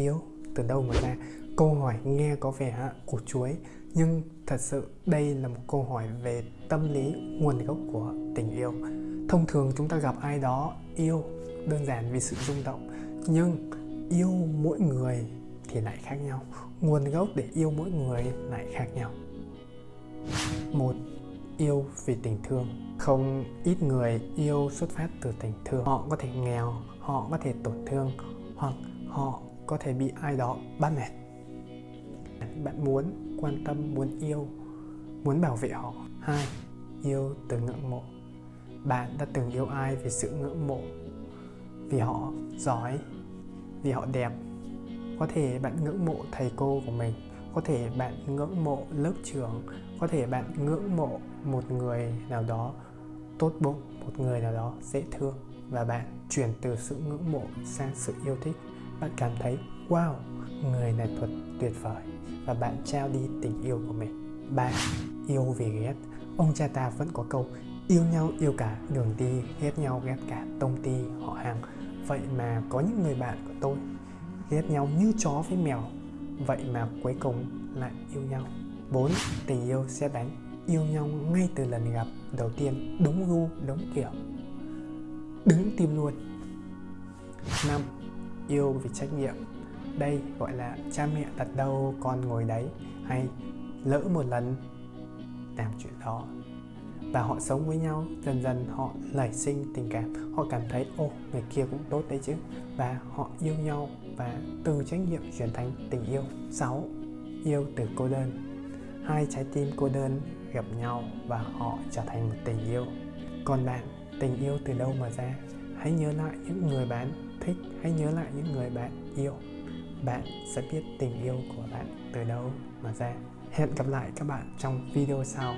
yếu từ đâu mà ra? Câu hỏi nghe có vẻ củ chuối nhưng thật sự đây là một câu hỏi về tâm lý, nguồn gốc của tình yêu. Thông thường chúng ta gặp ai đó yêu đơn giản vì sự rung động, nhưng yêu mỗi người thì lại khác nhau. Nguồn gốc để yêu mỗi người lại khác nhau. Một, yêu vì tình thương. Không ít người yêu xuất phát từ tình thương. Họ có thể nghèo, họ có thể tổn thương, hoặc họ có thể bị ai đó bắt nạt. Bạn muốn quan tâm, muốn yêu, muốn bảo vệ họ. Hai, yêu từ ngưỡng mộ. Bạn đã từng yêu ai vì sự ngưỡng mộ? Vì họ giỏi? Vì họ đẹp? Có thể bạn ngưỡng mộ thầy cô của mình. Có thể bạn ngưỡng mộ lớp trưởng có thể bạn ngưỡng mộ một người nào đó tốt bụng, một người nào đó dễ thương. Và bạn chuyển từ sự ngưỡng mộ sang sự yêu thích bạn cảm thấy wow người này thuật tuyệt vời. Và bạn trao đi tình yêu của mình. Ba yêu vì ghét. Ông cha ta vẫn có câu yêu nhau yêu cả đường đi ghét nhau ghét cả tông ti họ hàng. Vậy mà có những người bạn của tôi ghét nhau như chó với mèo. Vậy mà cuối cùng lại yêu nhau. 4. Tình yêu sẽ đánh. Yêu nhau ngay từ lần gặp đầu tiên Đúng gu, đúng kiểu. Đứng tim luôn. 5. Yêu vì trách nhiệm. Đây gọi là cha mẹ đặt đâu con ngồi đấy Hay lỡ một lần làm chuyện đó. Và họ sống với nhau, dần dần họ nảy sinh tình cảm. Họ cảm thấy ô người kia cũng tốt đấy chứ. Và họ yêu nhau và từ trách nhiệm chuyển thành tình yêu. 6 yêu từ cô đơn. Hai trái tim cô đơn gặp nhau và họ trở thành một tình yêu. Còn bạn, tình yêu từ đâu mà ra? Hãy nhớ lại những người bạn thích, hãy nhớ lại những người bạn yêu. Bạn sẽ biết tình yêu của bạn từ đâu mà ra. Hẹn gặp lại các bạn trong video sau.